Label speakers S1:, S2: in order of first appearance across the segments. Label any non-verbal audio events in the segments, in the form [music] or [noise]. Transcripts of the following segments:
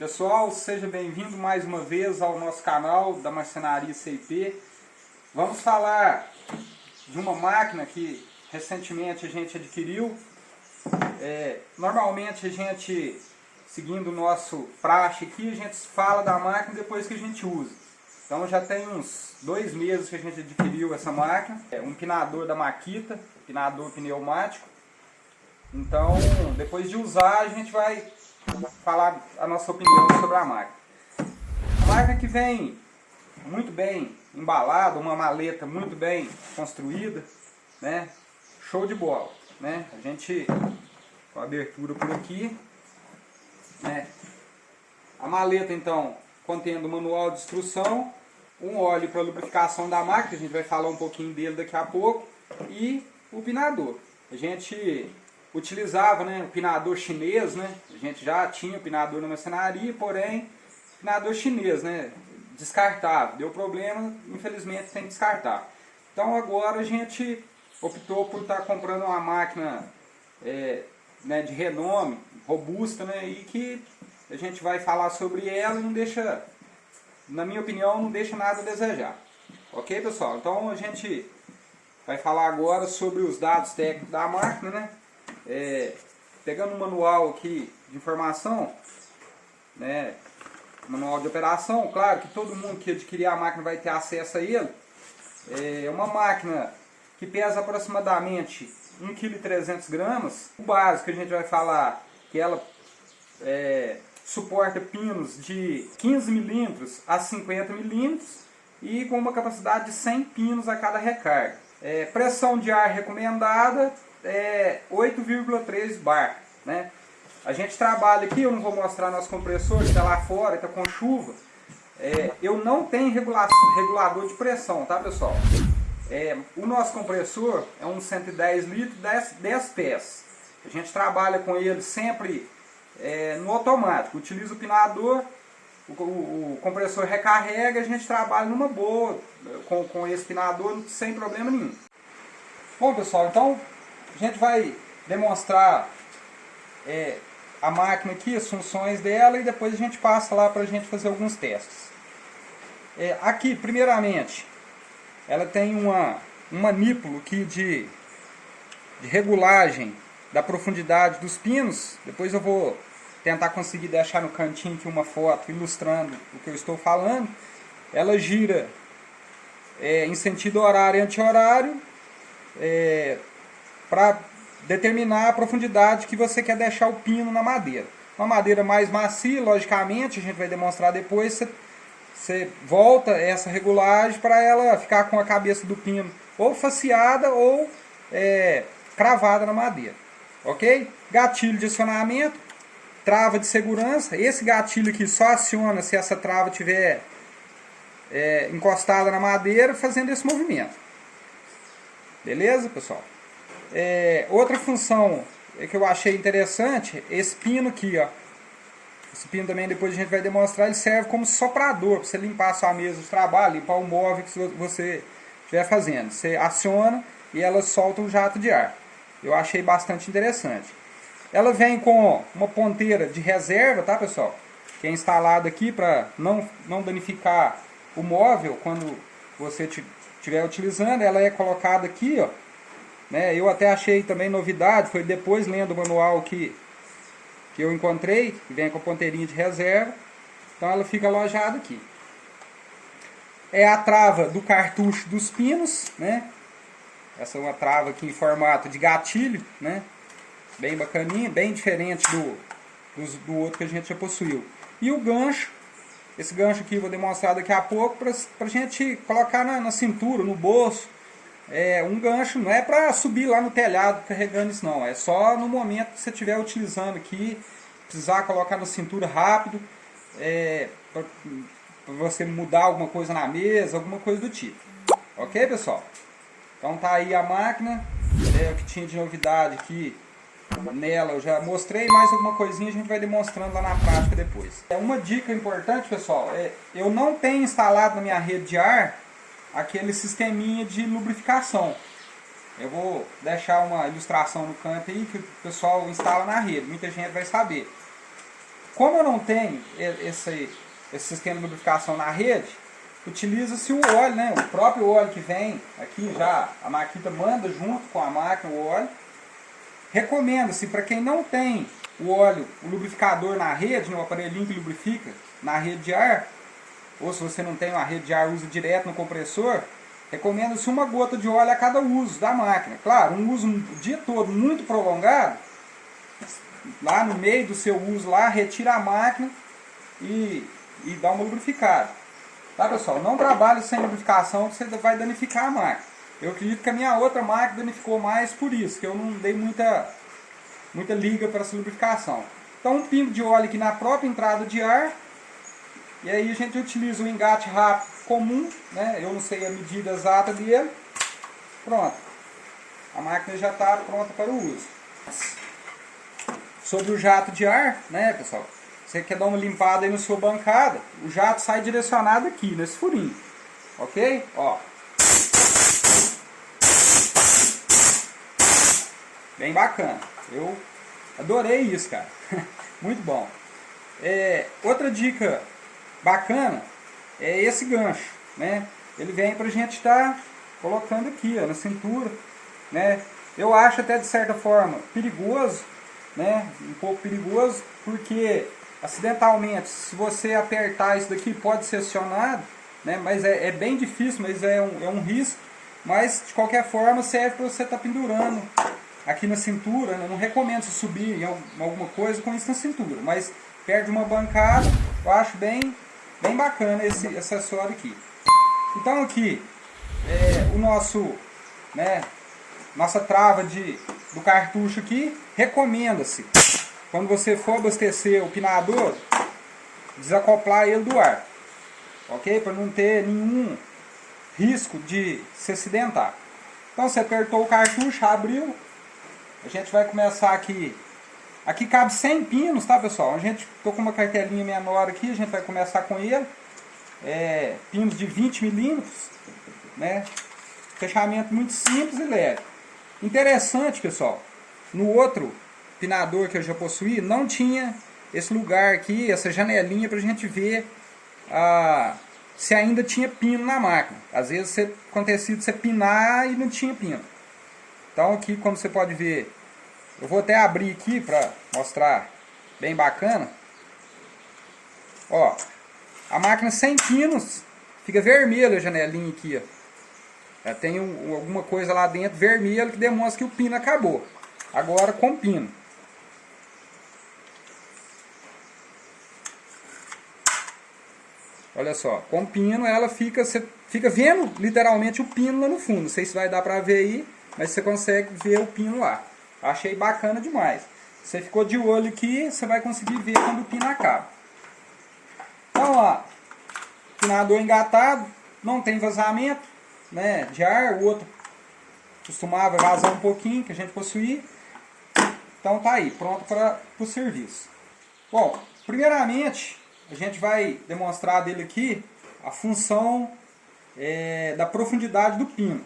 S1: Pessoal, seja bem-vindo mais uma vez ao nosso canal da Marcenaria CIP. Vamos falar de uma máquina que recentemente a gente adquiriu. É, normalmente a gente, seguindo o nosso praxe aqui, a gente fala da máquina depois que a gente usa. Então já tem uns dois meses que a gente adquiriu essa máquina. É um pinador da Makita, pinador pneumático. Então, depois de usar, a gente vai falar a nossa opinião sobre a máquina. A máquina que vem muito bem embalada, uma maleta muito bem construída, né? Show de bola, né? A gente com a abertura por aqui, né? A maleta então contendo o manual de instrução, um óleo para lubrificação da máquina, a gente vai falar um pouquinho dele daqui a pouco, e o pinador. A gente utilizava né, o pinador chinês, né? A gente já tinha pinador na maçonaria, porém, pinador chinês, né? Descartável. Deu problema, infelizmente tem que descartar. Então agora a gente optou por estar tá comprando uma máquina é, né, de renome, robusta, né? E que a gente vai falar sobre ela e não deixa, na minha opinião, não deixa nada a desejar. Ok, pessoal? Então a gente vai falar agora sobre os dados técnicos da máquina, né? É, pegando o manual aqui de informação, né, manual de operação, claro que todo mundo que adquirir a máquina vai ter acesso a ele. É uma máquina que pesa aproximadamente 1,3 kg. O básico que a gente vai falar que ela é, suporta pinos de 15 milímetros a 50 milímetros e com uma capacidade de 100 pinos a cada recarga. É, pressão de ar recomendada é 8,3 bar. Né? A gente trabalha aqui, eu não vou mostrar nosso compressor, está lá fora, está com chuva. É, eu não tenho regulador de pressão, tá pessoal? É, o nosso compressor é um 110 litros, 10, 10 pés. A gente trabalha com ele sempre é, no automático. Utiliza o pinador, o, o, o, compressor recarrega, a gente trabalha numa boa com, com esse pinador sem problema nenhum. Bom pessoal, então gente vai demonstrar é, a máquina aqui, as funções dela e depois a gente passa lá para a gente fazer alguns testes. É, aqui, primeiramente, ela tem uma, um manípulo aqui de, de regulagem da profundidade dos pinos. Depois eu vou tentar conseguir deixar no cantinho aqui uma foto ilustrando o que eu estou falando. Ela gira é, em sentido horário e anti-horário. É, para determinar a profundidade que você quer deixar o pino na madeira. Uma madeira mais macia, logicamente, a gente vai demonstrar depois, você, você volta essa regulagem para ela ficar com a cabeça do pino ou faceada ou é, cravada na madeira. Ok? Gatilho de acionamento, trava de segurança. Esse gatilho aqui só aciona se essa trava estiver é, encostada na madeira fazendo esse movimento. Beleza, pessoal? É, outra função que eu achei interessante, esse pino aqui, ó. Esse pino também depois a gente vai demonstrar, ele serve como soprador, para você limpar a sua mesa de trabalho, limpar o móvel que você estiver fazendo. Você aciona e ela solta um jato de ar. Eu achei bastante interessante. Ela vem com uma ponteira de reserva, tá pessoal? Que é instalada aqui para não, não danificar o móvel quando você estiver utilizando. Ela é colocada aqui, ó né? Eu até achei também novidade, foi depois lendo o manual que, que eu encontrei, que vem com a ponteirinha de reserva. Então ela fica alojada aqui. É a trava do cartucho dos pinos, né? Essa é uma trava aqui em formato de gatilho, né? Bem bacaninha, bem diferente do, do, do outro que a gente já possuiu. E o gancho, esse gancho aqui eu vou demonstrar daqui a pouco para a gente colocar na, na cintura, no bolso, é, um gancho não é para subir lá no telhado carregando isso não, é só no momento que você estiver utilizando aqui, precisar colocar na cintura rápido, é, para você mudar alguma coisa na mesa, alguma coisa do tipo. Ok, pessoal? Então tá aí a máquina, é o que tinha de novidade aqui nela, eu já mostrei, mais alguma coisinha a gente vai demonstrando lá na prática depois. É uma dica importante, pessoal, é, eu não tenho instalado na minha rede de ar aquele sisteminha de lubrificação. Eu vou deixar uma ilustração no canto aí que o pessoal instala na rede, muita gente vai saber. Como eu não tenho esse, esse sistema de lubrificação na rede, utiliza-se o óleo, né? o próprio óleo que vem aqui já, a maquita manda junto com a máquina o óleo. Recomenda-se para quem não tem o óleo, o lubrificador na rede, no né? aparelhinho que lubrifica na rede de ar, ou se você não tem uma rede de ar, usa direto no compressor, recomenda-se uma gota de óleo a cada uso da máquina. Claro, um uso o dia todo muito prolongado, lá no meio do seu uso lá, retira a máquina e, e dá uma lubrificada. Tá pessoal? Não trabalhe sem lubrificação você vai danificar a máquina. Eu acredito que a minha outra máquina danificou mais por isso, que eu não dei muita, muita liga para essa lubrificação. Então um pingo de óleo aqui na própria entrada de ar. E aí a gente utiliza o engate rápido comum, né? eu não sei a medida exata dele. Pronto. A máquina já está pronta para o uso. Sobre o jato de ar, né pessoal? Você quer dar uma limpada aí na sua bancada, o jato sai direcionado aqui, nesse furinho. Ok? Ó. Bem bacana. Eu adorei isso, cara. [laughs] Muito bom. É, outra dica bacana é esse gancho, né? Ele vem pra gente estar tá colocando aqui, ó, na cintura, né? Eu acho até de certa forma perigoso, né? Um pouco perigoso, porque acidentalmente, se você apertar isso daqui, pode ser acionado, né? Mas é, é bem difícil, mas é um, é um risco. Mas de qualquer forma serve para você estar tá pendurando aqui na cintura. Né? Não recomendo você subir em alguma coisa com isso na cintura, mas perto de uma bancada, eu acho bem Bem bacana esse acessório aqui. Então aqui, é, o nosso, né, nossa trava de, do cartucho aqui, recomenda-se, quando você for abastecer o pinador, desacoplar ele do ar. Ok? Para não ter nenhum risco de se acidentar. Então você apertou o cartucho, abriu. A gente vai começar aqui Aqui cabe 100 pinos, tá pessoal? A gente tô com uma cartelinha menor aqui, a gente vai começar com ele. É, pinos de 20 milímetros, né? Fechamento muito simples e leve. Interessante, pessoal, no outro pinador que eu já possuí, não tinha esse lugar aqui, essa janelinha para a gente ver ah, se ainda tinha pino na máquina. Às vezes acontecia de você pinar e não tinha pino. Então aqui, como você pode ver, eu vou até abrir aqui para mostrar bem bacana. Ó, a máquina sem pinos, fica vermelha a janelinha aqui, ó. Já tem um, alguma coisa lá dentro vermelho que demonstra que o pino acabou. Agora com pino. Olha só, com pino ela fica, você fica vendo literalmente o pino lá no fundo. Não sei se vai dar pra ver aí, mas você consegue ver o pino lá. Achei bacana demais. Você ficou de olho aqui, você vai conseguir ver quando o pino acaba. Então, ó, pinador engatado, não tem vazamento né, de ar, o outro costumava vazar um pouquinho, que a gente possuía. Então tá aí, pronto para o serviço. Bom, primeiramente, a gente vai demonstrar dele aqui a função é, da profundidade do pino.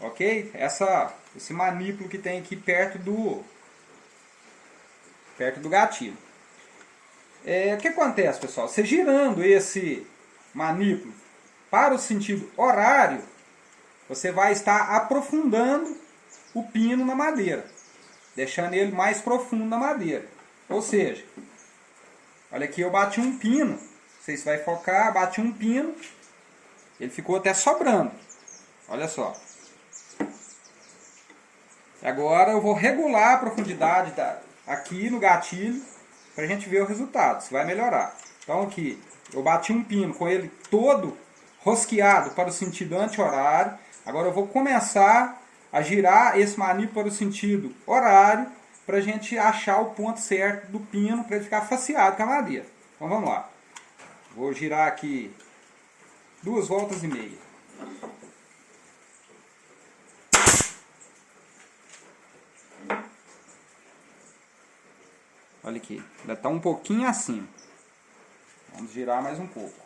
S1: Ok? Essa esse manípulo que tem aqui perto do perto do gatilho. É, o que acontece, pessoal? Você girando esse manípulo para o sentido horário, você vai estar aprofundando o pino na madeira, deixando ele mais profundo na madeira. Ou seja, olha aqui, eu bati um pino, não sei se vai focar, bati um pino, ele ficou até sobrando. Olha só. Agora eu vou regular a profundidade da, aqui no gatilho para a gente ver o resultado, se vai melhorar. Então aqui, eu bati um pino com ele todo rosqueado para o sentido anti-horário. Agora eu vou começar a girar esse maniplo para o sentido horário para a gente achar o ponto certo do pino para ele ficar faceado com a madeira. Então vamos lá. Vou girar aqui duas voltas e meia. Olha aqui, ainda está um pouquinho acima. Vamos girar mais um pouco.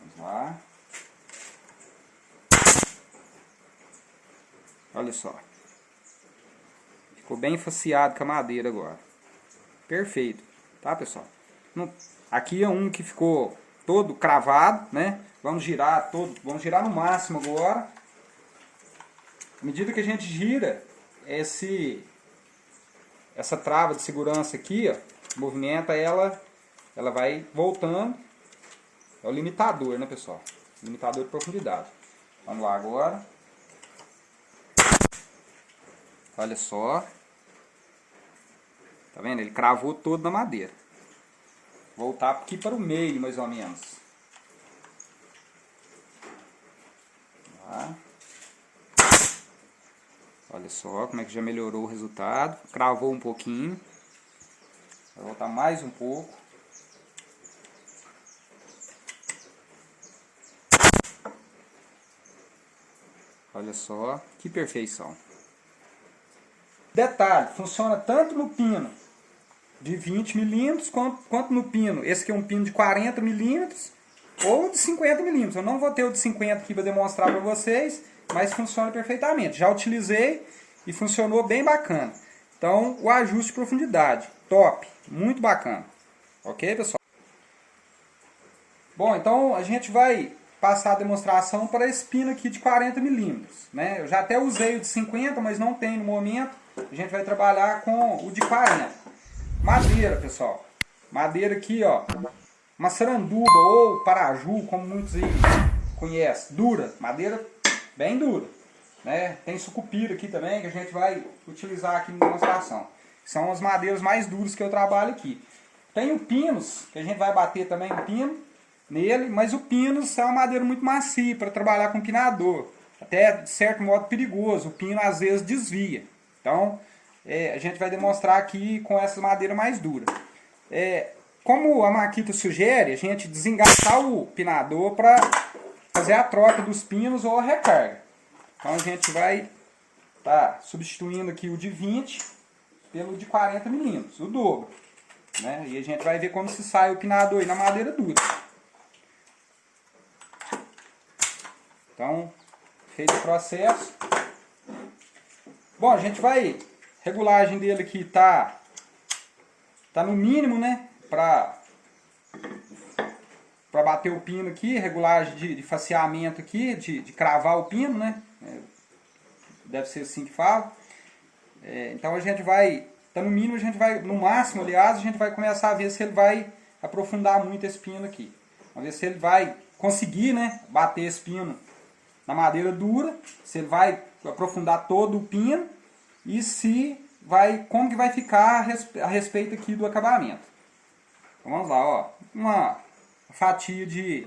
S1: Vamos lá. Olha só. Ficou bem faceado com a madeira agora. Perfeito, tá pessoal? Aqui é um que ficou todo cravado, né? Vamos girar todo, vamos girar no máximo agora. À medida que a gente gira, esse essa trava de segurança aqui, ó, movimenta ela, ela vai voltando. É o limitador, né, pessoal? Limitador de profundidade. Vamos lá agora. Olha só. Tá vendo? Ele cravou todo na madeira. Voltar aqui para o meio, mais ou menos. Lá. Olha só como é que já melhorou o resultado. Cravou um pouquinho. Vou voltar mais um pouco. Olha só, que perfeição. Detalhe, funciona tanto no pino de 20 milímetros quanto, quanto no pino. Esse aqui é um pino de 40 milímetros ou de 50 milímetros. Eu não vou ter o de 50 aqui para demonstrar para vocês, mas funciona perfeitamente. Já utilizei e funcionou bem bacana. Então, o ajuste de profundidade, top, muito bacana. Ok, pessoal? Bom, então a gente vai passar a demonstração para esse pino aqui de 40 milímetros. Né? Eu já até usei o de 50, mas não tem no momento. A gente vai trabalhar com o de 40. Madeira, pessoal. Madeira aqui, ó. Uma saranduba ou paraju, como muitos aí conhecem. Dura. Madeira bem dura. Né? Tem sucupira aqui também, que a gente vai utilizar aqui na demonstração. São as madeiras mais duras que eu trabalho aqui. Tem o pinos, que a gente vai bater também o pino nele, mas o pinos é uma madeira muito macia para trabalhar com pinador. Até, de certo modo, perigoso. O pino, às vezes, desvia. Então, é, a gente vai demonstrar aqui com essa madeira mais dura. É, como a Maquita sugere, a gente desengaçar o pinador para fazer a troca dos pinos ou a recarga. Então a gente vai tá substituindo aqui o de 20 pelo de 40 milímetros, o dobro. Né? E a gente vai ver como se sai o pinador aí na madeira dura. Então, feito o processo. Bom, a gente vai... Regulagem dele aqui tá, tá no mínimo, né? Para para bater o pino aqui, regulagem de, de faceamento aqui, de, de cravar o pino, né? É, deve ser assim que fala. É, então a gente vai, tá no mínimo a gente vai, no máximo aliás, a gente vai começar a ver se ele vai aprofundar muito esse pino aqui. Vamos ver se ele vai conseguir, né, bater esse pino na madeira dura, se ele vai aprofundar todo o pino e se vai, como que vai ficar a respeito aqui do acabamento. Então vamos lá, ó, uma fatia de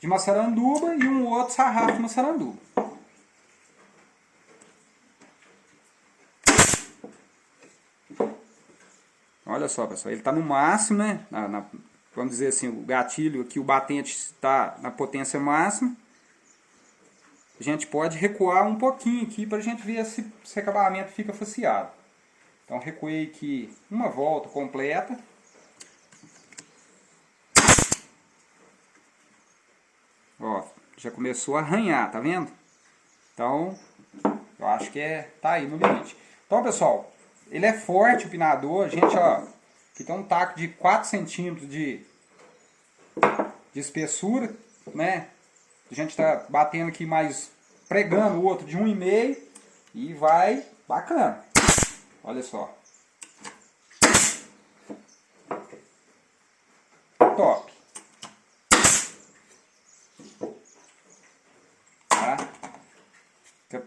S1: de maçaranduba e um outro sarrafo de maçaranduba. Olha só, pessoal, ele está no máximo, né? Na, na, vamos dizer assim, o gatilho aqui, o batente está na potência máxima. A gente pode recuar um pouquinho aqui para a gente ver se esse acabamento fica faceado. Então recuei aqui uma volta completa. Ó, já começou a arranhar, tá vendo? Então, eu acho que é, tá aí no limite. Então, pessoal, ele é forte o pinador. A gente, ó, aqui tem um taco de 4 centímetros de, de espessura, né? A gente tá batendo aqui mais, pregando o outro de 1,5 e vai bacana. Olha só. Top. Fica,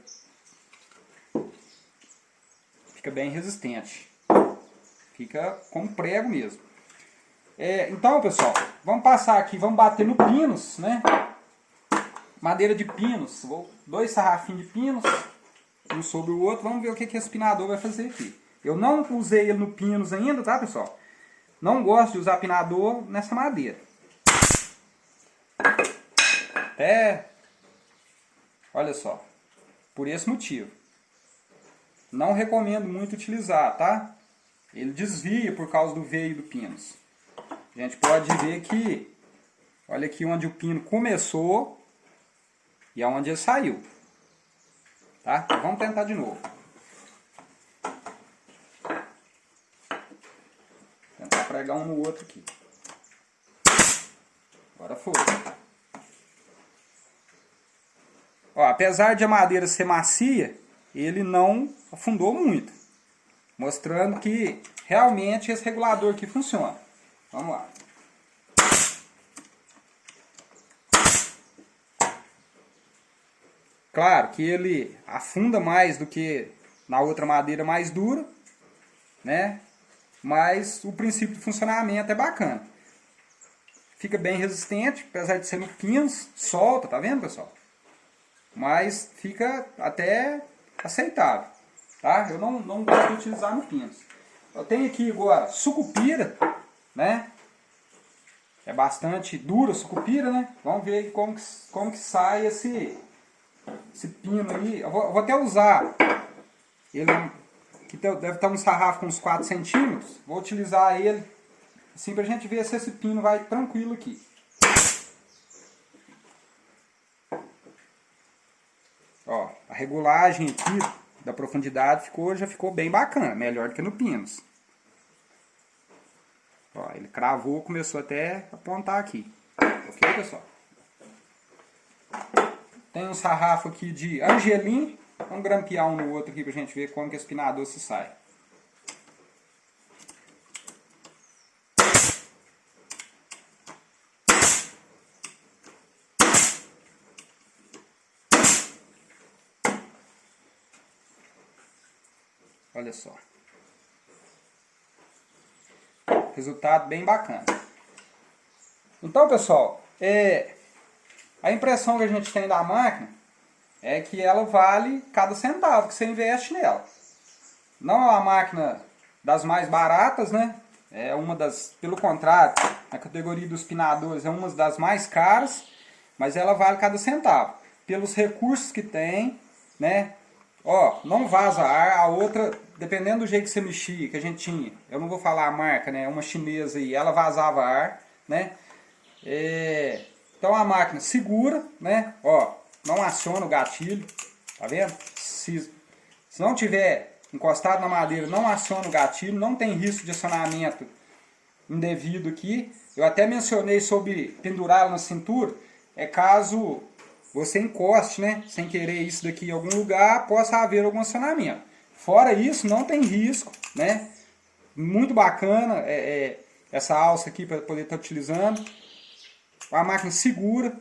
S1: fica bem resistente. Fica com prego mesmo. É, então, pessoal, vamos passar aqui, vamos bater no pinos, né? Madeira de pinos. Vou, dois sarrafinhos de pinos, um sobre o outro. Vamos ver o que, que esse pinador vai fazer aqui. Eu não usei ele no pinos ainda, tá, pessoal? Não gosto de usar pinador nessa madeira. Até... Olha só. Por esse motivo. Não recomendo muito utilizar, tá? Ele desvia por causa do veio do pino. A gente pode ver que, olha aqui onde o pino começou e aonde ele saiu. Tá? Então vamos tentar de novo. Tentar pregar um no outro aqui. Agora foi. Ó, apesar de a madeira ser macia, ele não afundou muito. Mostrando que realmente esse regulador aqui funciona. Vamos lá. Claro que ele afunda mais do que na outra madeira mais dura, né? Mas o princípio de funcionamento é bacana. Fica bem resistente, apesar de ser no pinos, solta, tá vendo pessoal? Mas fica até aceitável, tá? Eu não, não gosto de utilizar no pinos. Eu tenho aqui agora sucupira, né? É bastante dura sucupira, né? Vamos ver como que, como que sai esse, esse pino aí, eu vou, eu vou até usar ele que deve estar um sarrafo com uns 4 centímetros, vou utilizar ele assim para a gente ver se esse pino vai tranquilo aqui. Ó, a regulagem aqui da profundidade ficou, já ficou bem bacana, melhor do que no pinos. Ó, ele cravou, começou até a apontar aqui. Ok, pessoal? Tem um sarrafo aqui de angelim. Vamos grampear um no outro aqui pra gente ver como que esse pinador se sai. Olha só. Resultado bem bacana. Então, pessoal, é, a impressão que a gente tem da máquina é que ela vale cada centavo que você investe nela. Não é uma máquina das mais baratas, né? É uma das, pelo contrário, a categoria dos pinadores é uma das mais caras, mas ela vale cada centavo. Pelos recursos que tem, né? Ó, não vaza ar, a outra, dependendo do jeito que você mexia, que a gente tinha, eu não vou falar a marca, né? Uma chinesa aí, ela vazava ar, né? É, então a máquina segura, né? Ó, não aciona o gatilho, tá vendo? Se, se não tiver encostado na madeira, não aciona o gatilho, não tem risco de acionamento indevido aqui. Eu até mencionei sobre pendurá-lo na cintura, é caso você encoste, né, sem querer isso daqui em algum lugar, possa haver algum acionamento. Fora isso, não tem risco, né? Muito bacana é, é essa alça aqui para poder estar tá utilizando a máquina segura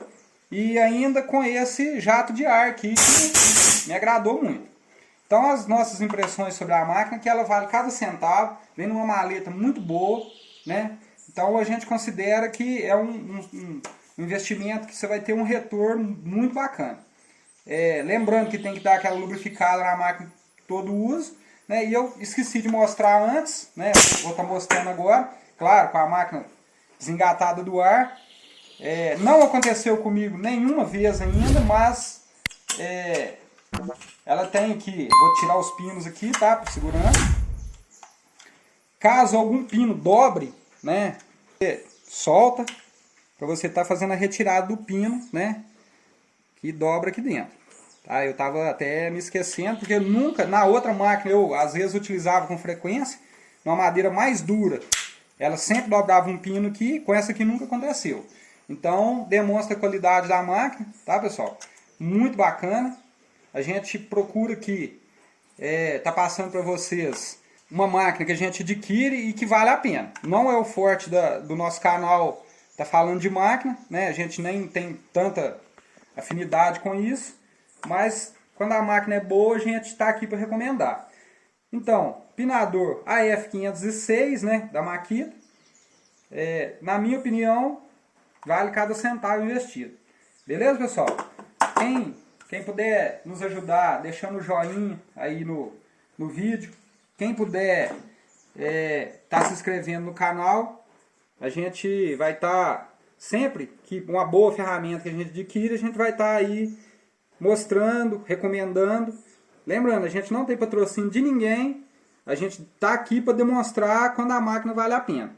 S1: e ainda com esse jato de ar aqui que me agradou muito. Então as nossas impressões sobre a máquina que ela vale cada centavo, vem numa maleta muito boa, né? Então a gente considera que é um, um, um investimento que você vai ter um retorno muito bacana. É, lembrando que tem que dar aquela lubrificada na máquina todo uso, né? E eu esqueci de mostrar antes, né? Vou estar tá mostrando agora, claro, com a máquina desengatada do ar, é, não aconteceu comigo nenhuma vez ainda, mas é, ela tem aqui, vou tirar os pinos aqui, tá, por segurança. Caso algum pino dobre, né, solta, para você estar tá fazendo a retirada do pino, né, que dobra aqui dentro. Tá, eu estava até me esquecendo, porque nunca, na outra máquina, eu às vezes utilizava com frequência, uma madeira mais dura, ela sempre dobrava um pino aqui, com essa aqui nunca aconteceu. Então, demonstra a qualidade da máquina, tá pessoal? Muito bacana. A gente procura aqui, é, tá passando para vocês uma máquina que a gente adquire e que vale a pena. Não é o forte da, do nosso canal, tá falando de máquina, né? A gente nem tem tanta afinidade com isso, mas quando a máquina é boa, a gente está aqui para recomendar. Então, pinador AF506, né, da Makita, é, na minha opinião, vale cada centavo investido. Beleza, pessoal? Quem, quem puder nos ajudar deixando o joinha aí no, no vídeo, quem puder estar é, tá se inscrevendo no canal, a gente vai estar tá, sempre que uma boa ferramenta que a gente adquire, a gente vai estar tá aí mostrando, recomendando. Lembrando, a gente não tem patrocínio de ninguém, a gente está aqui para demonstrar quando a máquina vale a pena.